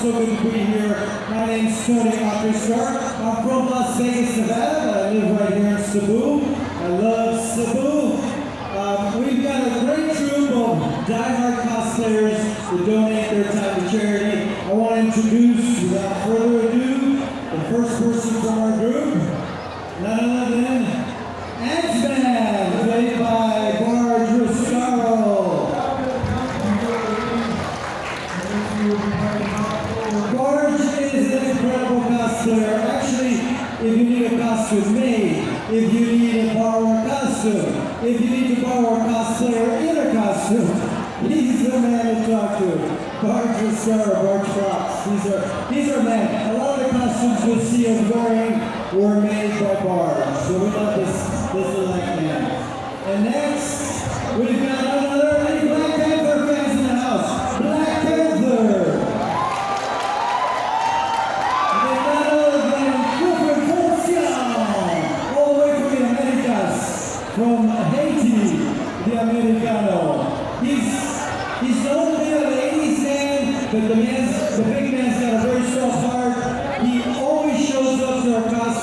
so good to be here. My name's Tony Akishar. I'm from Las Vegas, Nevada, but I live right here in Cebu. I love Cebu. Um, we've got a great troupe of diehard cosplayers who donate their time to charity. I want to introduce, without further ado, the first person from our group, none other than Ant-Man, played by Barge Roscaro. Barge is an incredible cosplayer. Actually, if you need a costume made, if you need to borrow a costume, if you need to borrow a cosplayer in a costume, he's the man to talk to. Barge Roscaro, Barge Fox. These are, these are men. A lot of the costumes you'll see us wearing were made by Barge. So we love this, this elect man. And next, we've got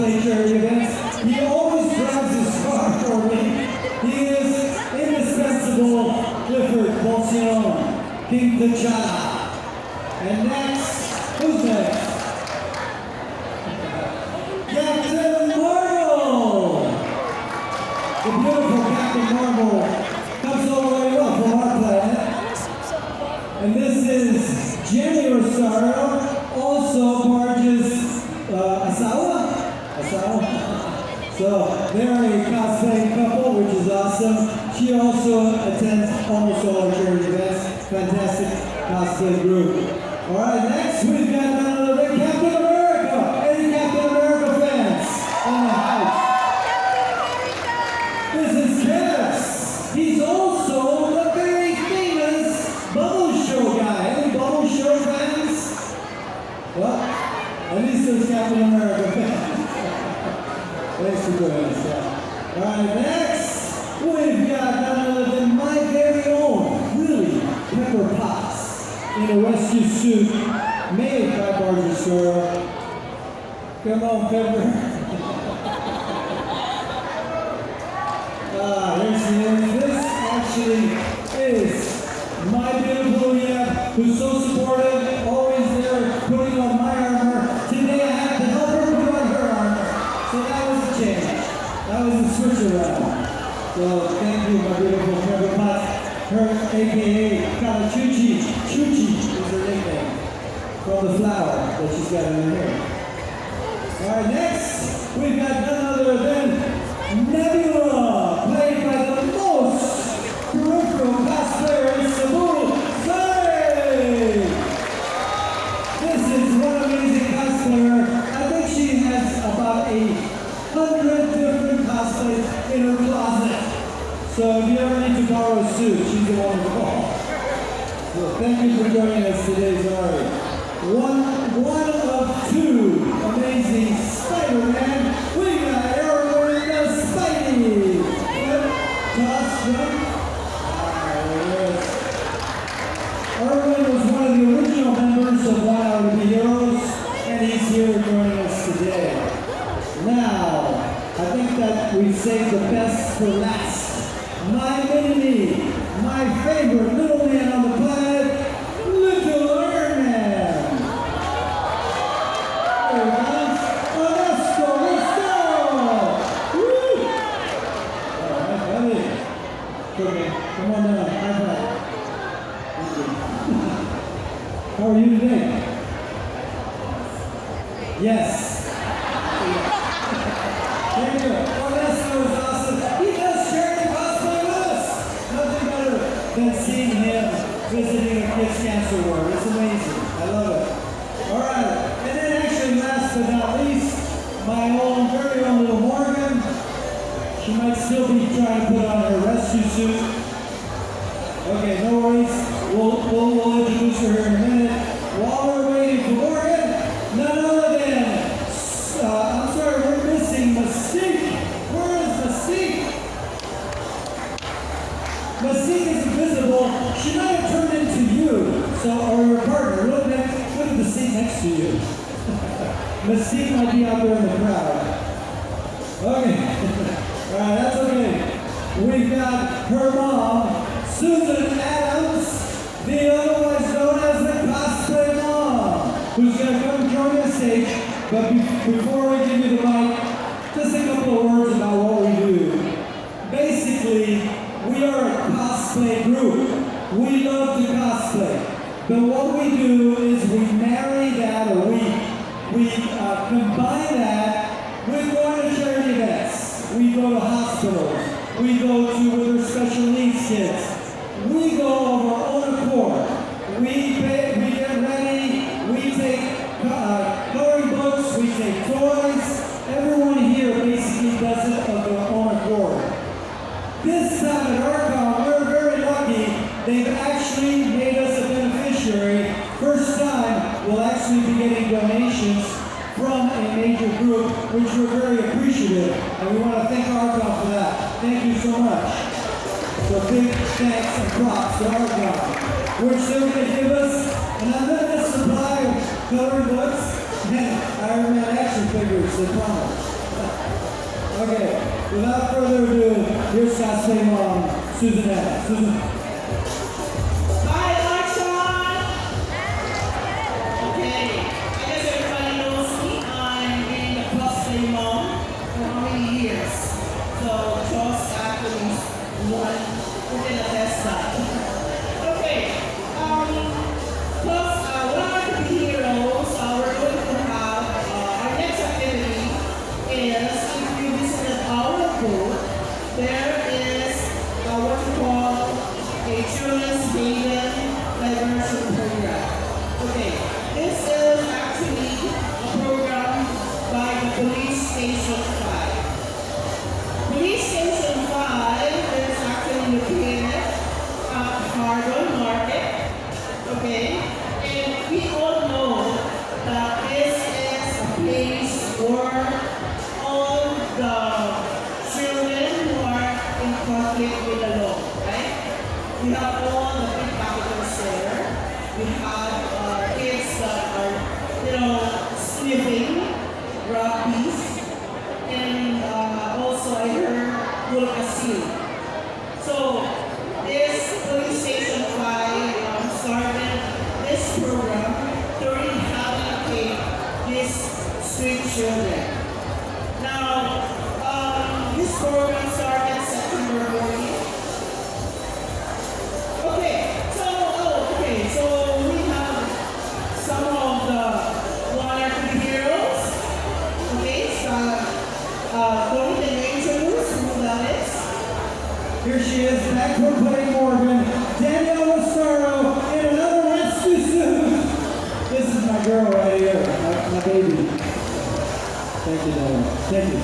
charity events. He always grabs his car for me. He is indispensable Clifford Porcion, King T'Challa. And next, who's next? Captain Marvel! The beautiful Captain Marvel comes all the way up from our planet. And this is Jenny Rosario, also Asawa? Asawa? So they're a cosplay couple, which is awesome. She also attends almost all our charity events. Fantastic cosplay group. All right, next we've got none other than Captain America. Any Captain America fans in the house? This is Kevs. He's also the very famous Bubble Show guy. Any Bubble Show fans? Well, at least there's Captain America fans. Thanks for doing this. Yeah. All right, next we've got none other than my very own, really, Pepper Potts in a rescue suit made by Barger Sora. Come on, Pepper. Ah, here's the end. This actually is my beautiful Leah, who's so So thank you, my beautiful Pepper Potts. Her AKA Kalachuchi. Chuchi is her nickname. From the flower that she's got in her hair. Alright, next, we've got none other than Nebula, played by the most peripheral cosplayer in Cebu, Zay! This is one amazing cosplayer. I think she has about a hundred different cosplays in her closet. So if you ever need to borrow a suit, she's the one to call. So thank you for joining us today, Zari. One, one of two amazing Spider-Man. We got Erwin the Spidey. Toss. Erwin was one of the original members of One Hour to Heroes, and he's here joining us today. Now, I think that we saved the best for last. My mini, my favorite little man on the visiting a kids' cancer ward. It's amazing. I love it. All right. And then actually, last but not least, my own, very own little Morgan. She might still be trying to put on her rescue suit. Okay, no worries. We'll, we'll, we'll introduce her in a minute. The otherwise known as the cosplay who's going to come join the stage. But be- before we give you the mic, just a couple of words about what we do. Basically, we are a cosplay group. We love to cosplay. But what we do is we marry that or we, we uh, combine that with going to charity events. We go to hospitals. We go to with our special needs kids. We go of our own accord. We, pay, we get ready. We take uh, coloring books. We take toys. Everyone here basically does it of their own accord. This time at Arcon, we're very lucky. They've actually made us a beneficiary. First time, we'll actually be getting donations from a major group, which we're very appreciative. And we want to thank Arcon for that. Thank you so much. So big thanks and props to Arcon, which they're going to give us an unlimited supply of coloring books and Iron Man action figures, they promise. Okay, without further ado, here's cosplay mom, Susan Adams. Susan. We have all the big capitals there. We have uh, kids that are, you know, sniffing rugbies, and uh, also I heard Wolcassil. So this police station five um, started this program to rehabilitate these street children. Now, um, this program started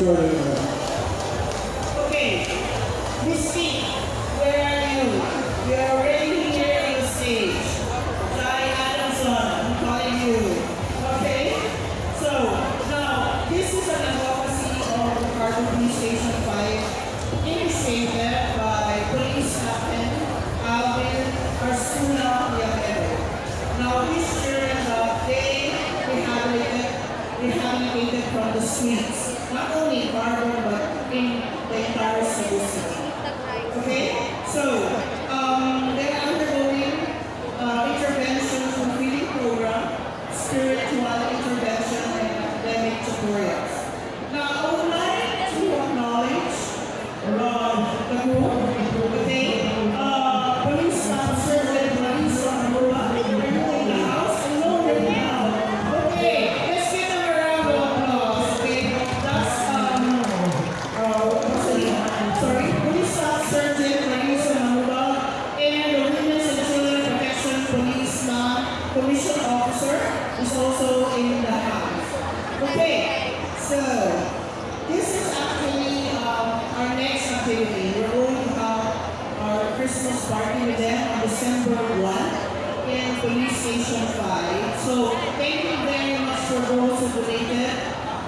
Thank is also in the house. Okay, so this is actually um, our next activity. We're going to have our Christmas party with them on December 1 in Police Station 5. So thank you very much for those who donated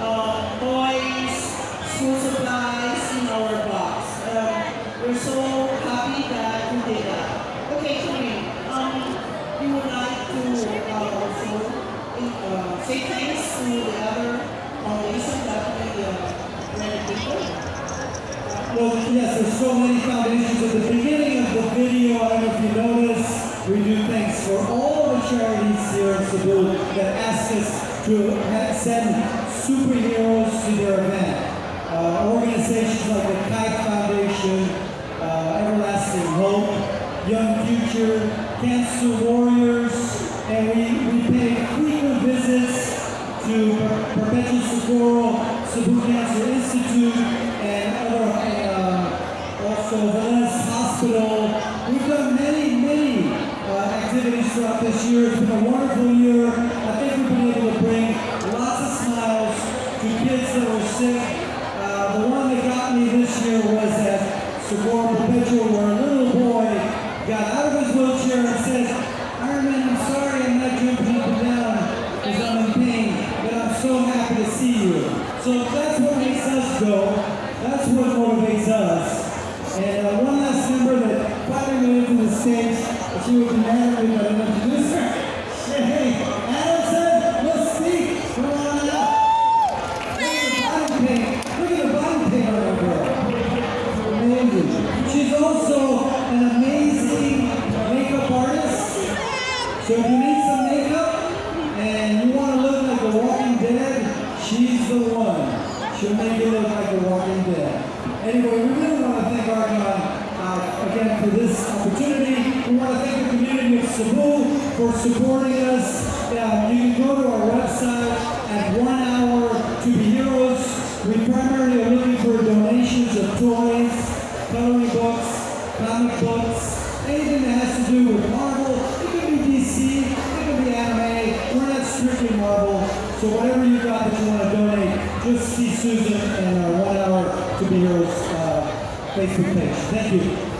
uh, toys, school supplies in our box. Um, we're so happy that you did that. Us to send superheroes to their event. Uh, organizations like the Kite Foundation, uh, Everlasting Hope, Young Future, Cancer Warriors, and we, we pay frequent visits to Per- Perpetual Succour, Cebu Cancer Institute, and other, uh, also Velez Hospital. We've done many, many uh, activities throughout this year. It's been a wonderful year. Been able to bring lots of smiles to kids that were sick. Uh, the one that got me this year was at Succour Perpetual, where a little boy got out of his wheelchair and said, Iron Man, I'm sorry I'm not jumping up and down because I'm in pain, but I'm so happy to see you. So that's what makes us go. That's what motivates us. And uh, one last member that finally made it to the stage, she was married, but I didn't introduce her. Opportunity. We want to thank the community of Cebu for supporting us. Uh, you can go to our website at one hour to be heroes. We primarily are looking for donations of toys, coloring books, comic books, anything that has to do with Marvel. It could be DC, it could be anime. We're not strictly Marvel. So whatever you got that you want to donate, just see Susan and our one hour to be heroes uh, Facebook page. Thank you.